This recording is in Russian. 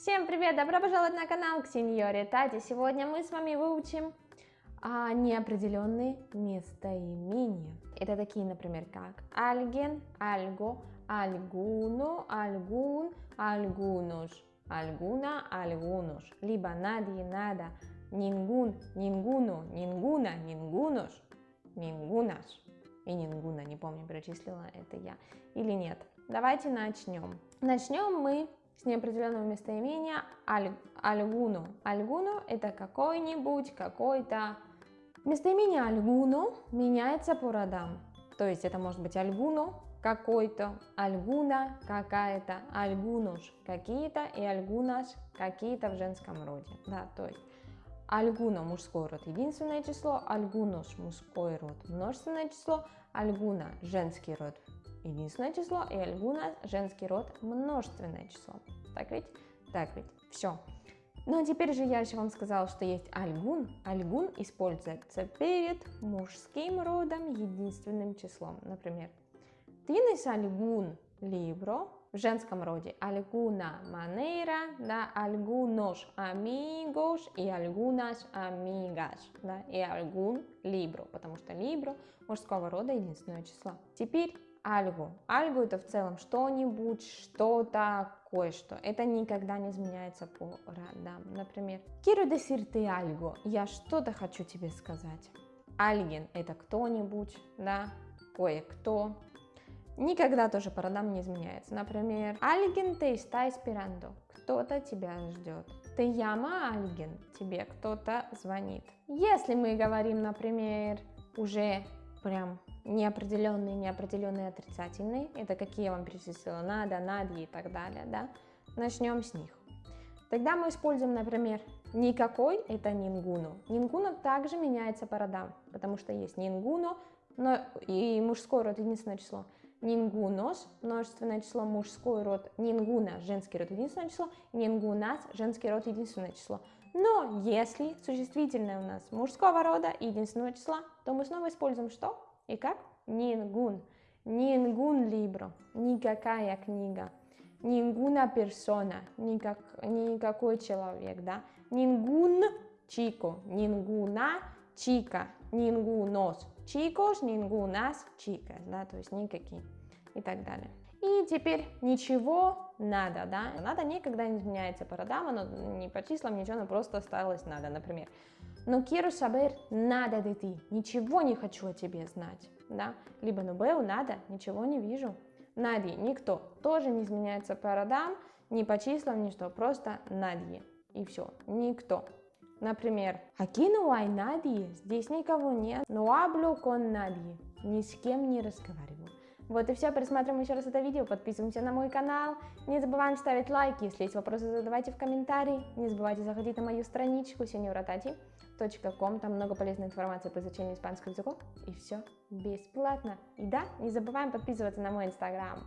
Всем привет! Добро пожаловать на канал Ксеньоре Тати. Сегодня мы с вами выучим а, неопределенные местоимения. Это такие, например, как альген, альго, альгуно, альгун, альгунуш, альгуна, альгунуш, либо надie, нада, нингун, нингуну, нингуна, нингунуш, нингунаш и нингуна, не помню, перечислила это я или нет. Давайте начнем. Начнем мы с неопределенного местоимения аль, альгуно. Альгуно это какой-нибудь, какой-то. Местоимение альгуно меняется по родам. То есть это может быть альгуно, какой-то, альгуна, какая-то, альгунуш, какие-то и альгунаш, какие-то в женском роде. Да, то есть альгуна мужской род единственное число, альгунуш мужской род множественное число, альгуна женский род единственное число, и альгуна женский род множественное число. Так ведь? Так ведь. Все. Ну а теперь же я еще вам сказала, что есть альгун. Альгун используется перед мужским родом единственным числом. Например, tienes algún libro в женском роде alguna manera, да, algunos amigos и algunas amigas, да, и algún libro, потому что libro мужского рода единственное число. Теперь альгу. Альгу это в целом что-нибудь, что-то, кое-что. Это никогда не изменяется по родам. Например, quiero decirte algo. Я что-то хочу тебе сказать. Альген это кто-нибудь, да, кое-кто. Никогда тоже по родам не изменяется. Например, alguien te está esperando. Кто-то тебя ждет. Te llama alguien. Тебе кто-то звонит. Если мы говорим, например, уже прям неопределенные, неопределенные отрицательные, это какие я вам перечислила, надо, надо и так далее, да, начнем с них. Тогда мы используем, например, никакой, это нингуну. Нингуну также меняется по родам, потому что есть нингуну, но и мужской род единственное число. Нингунос, множественное число, мужской род, нингуна, женский род, единственное число, нингунас, женский род, единственное число. Но если существительное у нас мужского рода, единственного числа, то мы снова используем что? И как? Нингун. Нингун либро. Никакая книга. Нингуна персона. Никак, никакой человек, да? Нингун чико. Нингуна чика. Нингунос. Чикос, нингунас, чика. Да, то есть никакие. И так далее. И теперь ничего надо, да? Надо никогда не изменяется по оно не по числам, ничего, оно просто осталось надо, например. Но quiero saber nada de ti. Ничего не хочу о тебе знать. Да? Либо veo nada, ничего не вижу. Надie, никто. Тоже не изменяется по родам, ни по числам, ни что. Просто надie. И все. Никто. Например, hay nadie. Здесь никого нет. No hablo con nadie. Ни с кем не разговариваю. Вот и все, пересматриваем еще раз это видео, подписываемся на мой канал, не забываем ставить лайки, если есть вопросы, задавайте в комментарии, не забывайте заходить на мою страничку senioratati.com, там много полезной информации по изучению испанского языка, и все бесплатно. И да, не забываем подписываться на мой инстаграм.